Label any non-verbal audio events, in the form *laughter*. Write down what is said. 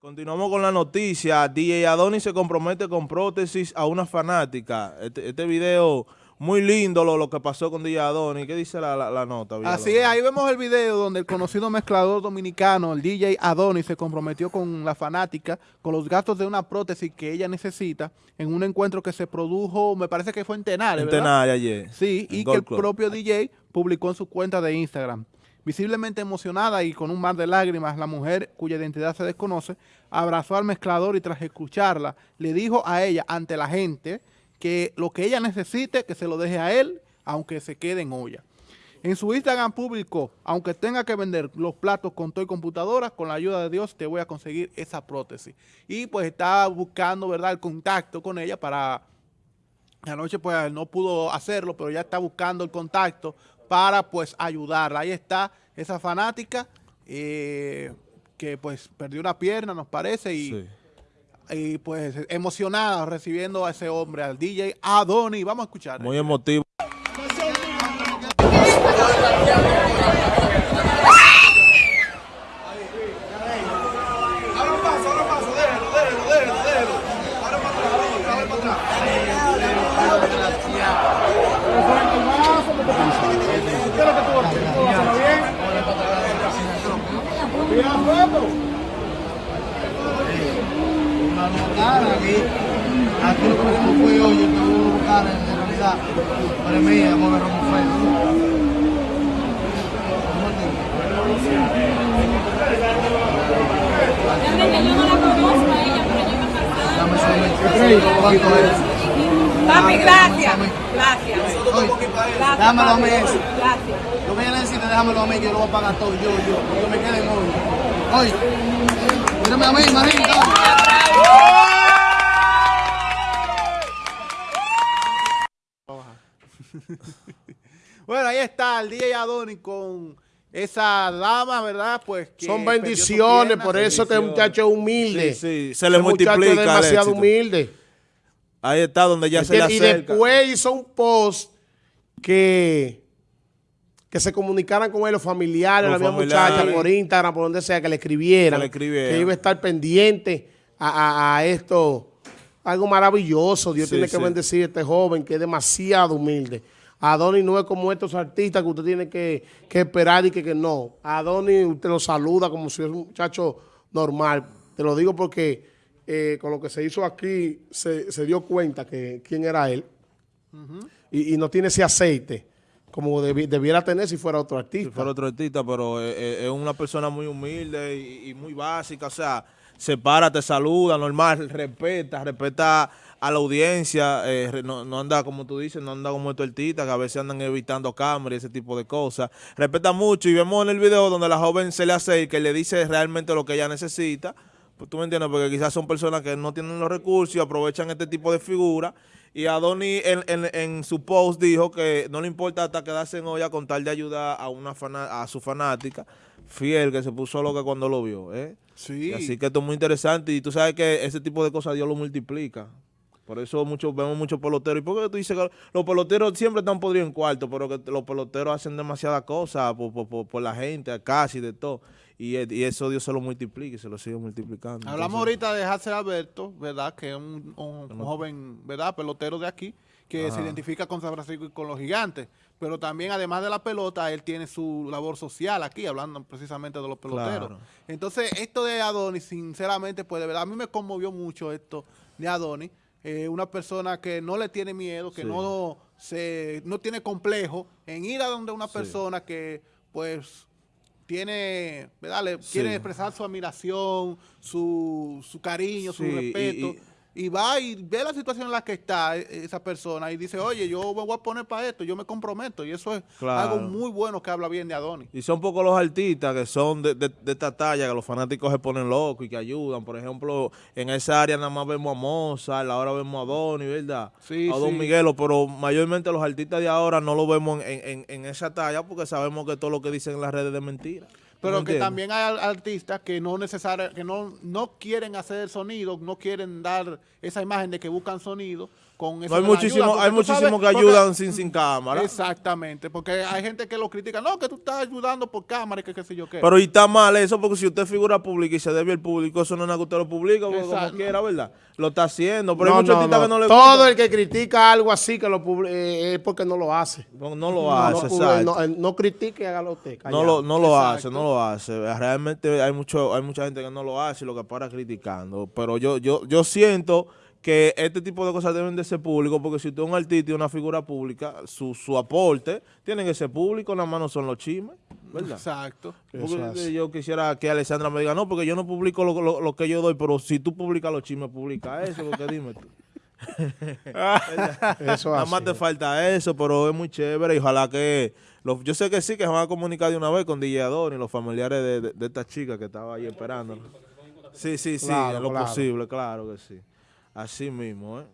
Continuamos con la noticia. DJ Adonis se compromete con prótesis a una fanática. Este, este video muy lindo lo, lo, que pasó con DJ Adonis. ¿Qué dice la, la, la nota? Así es, ahí vemos el video donde el conocido mezclador dominicano, el DJ Adonis, se comprometió con la fanática con los gastos de una prótesis que ella necesita en un encuentro que se produjo, me parece que fue en Tenares, En Tenares ayer. Sí, y que el propio DJ publicó en su cuenta de Instagram. Visiblemente emocionada y con un mar de lágrimas, la mujer, cuya identidad se desconoce, abrazó al mezclador y tras escucharla, le dijo a ella, ante la gente, que lo que ella necesite, que se lo deje a él, aunque se quede en olla. En su Instagram publicó, aunque tenga que vender los platos con todo computadora, con la ayuda de Dios te voy a conseguir esa prótesis. Y pues está buscando, ¿verdad?, el contacto con ella para... Anoche pues no pudo hacerlo, pero ya está buscando el contacto para pues ayudarla. Ahí está esa fanática eh, que pues perdió una pierna, nos parece, y, sí. y, pues emocionada recibiendo a ese hombre, al DJ Adoni. Vamos a escuchar. Muy emotivo. Aquí, aquí lo que fue hoy, que hubo un en realidad, para mí, amor, me rompo fue. Realmente yo no pero yo a casar. Papi, gracias. Gracias. Gracias. Dámelo a mí eso. Gracias. Lo que ella necesita, déjamelo a mí, que yo lo voy a pagar todo, yo, yo, yo me quede en hoy. Oye, mírame a mí, Marín. bueno, ahí está el DJ Adoni con esa dama, ¿verdad? Pues que Son bendiciones, pierna, por eso que es muchacho humilde. Sí, sí, se le multiplica. Es demasiado humilde. Ahí está donde ya se le acerca. Y después hizo un post que, que se comunicaran con él los familiares, los la muchacha por Instagram, por donde sea, que le escribieran. Que, le escribieran. que iba a estar pendiente a, a, a esto. Algo maravilloso. Dios sí, tiene que sí. bendecir a este joven que es demasiado humilde. Adonis no es como estos artistas que usted tiene que, que esperar y que, que no. Adonis usted lo saluda como si fuera un muchacho normal. Te lo digo porque eh, con lo que se hizo aquí se, se dio cuenta que quién era él. Uh -huh. y, y, no tiene ese aceite como debi debiera tener si fuera otro artista. Si fuera otro artista, pero es, es una persona muy humilde y, y muy básica. O sea, se para, te saluda, normal, respeta, respeta a la audiencia, eh, no, no, anda como tú dices, no anda como estos artistas que a veces andan evitando cámaras y ese tipo de cosas. Respeta mucho y vemos en el video donde la joven se le acerca y le dice realmente lo que ella necesita. Pues tú me entiendes, porque quizás son personas que no tienen los recursos y aprovechan este tipo de figuras. Y Adonis en, en, en, su post dijo que no le importa hasta quedarse en olla con tal de ayudar a una a su fanática fiel que se puso loca cuando lo vio. ¿eh? Sí. Y así que esto es muy interesante y tú sabes que ese tipo de cosas Dios lo multiplica. Por eso muchos vemos muchos peloteros. ¿Y por qué tú dices que los peloteros siempre están podridos en cuarto? Pero que los peloteros hacen demasiadas cosas por, por, por, por la gente, casi de todo. Y, y, eso Dios se lo multiplica y se lo sigue multiplicando. Hablamos Entonces, ahorita de Hansel Alberto, ¿verdad? Que es un, un, un joven, ¿verdad? Pelotero de aquí, que Ajá. se identifica con San Francisco y con los gigantes. Pero también, además de la pelota, él tiene su labor social aquí, hablando precisamente de los peloteros. Claro. Entonces, esto de Adonis, sinceramente, pues de verdad, a mí me conmovió mucho esto de Adonis. Eh, una persona que no le tiene miedo, que sí. no se no tiene complejo en ir a donde una persona que pues tiene, ¿verdad? Le sí. quiere expresar su admiración, su, su cariño, su respeto. Y, y, y va y ve la situación en la que está esa persona y dice, oye, yo me voy a poner para esto, yo me comprometo. Y eso es claro. algo muy bueno que habla bien de Adonis. Y son pocos los artistas que son de, de, de, esta talla, que los fanáticos se ponen locos y que ayudan. Por ejemplo, en esa área nada más vemos a Mozart, ahora vemos a Adonis, ¿verdad? Sí, a Don sí. Miguelo, pero mayormente los artistas de ahora no lo vemos en, en, en esa talla porque sabemos que todo lo que dicen en las redes es mentira. Pero ¿No que también hay artistas que no necesaria, que no, no quieren hacer sonido, no quieren dar esa imagen de que buscan sonido, con eso No, hay muchísimos hay muchísimos que porque- ayudan sin, sin cámara. Exactamente, porque hay gente que lo critica, no, que tú estás ayudando por cámara y que qué sé yo qué. Pero y está mal eso, porque si usted figura pública y se debe al público, eso no es nada que usted lo publica, porque como Exacto. quiera, ¿verdad? Lo está haciendo, pero No, hay muchos no, artistas no. que no le Todo gusta. el que critica algo así que lo publi- eh, es porque no lo hace. No, no lo No, hace, publi- exacto. no, eh, no critique, hágalo usted. No lo, no lo hace, no lo hace. Realmente hay mucho, hay mucha gente que no lo hace y lo que para criticando. Pero yo, yo, yo siento que este tipo de cosas deben de ser públicos, porque si usted es un artista y una figura pública, su, su aporte tiene que ser público, nada más no son los chismes, ¿verdad? Exacto. Porque yo quisiera que Alessandra me diga, no, porque yo no publico lo, lo- lo que yo doy, pero si tú publicas los chismes, publica eso, porque dime tú. *laughs* Eso Nada más te falta eso, pero es muy chévere y ojalá que... los- yo sé que sí, que se van a comunicar de una vez con DJ Adon y los familiares de, de- de esta chica que estaba ahí esperando. Sí, sí, sí, Claro, en lo claro. posible, claro que sí. Así mismo, ¿eh?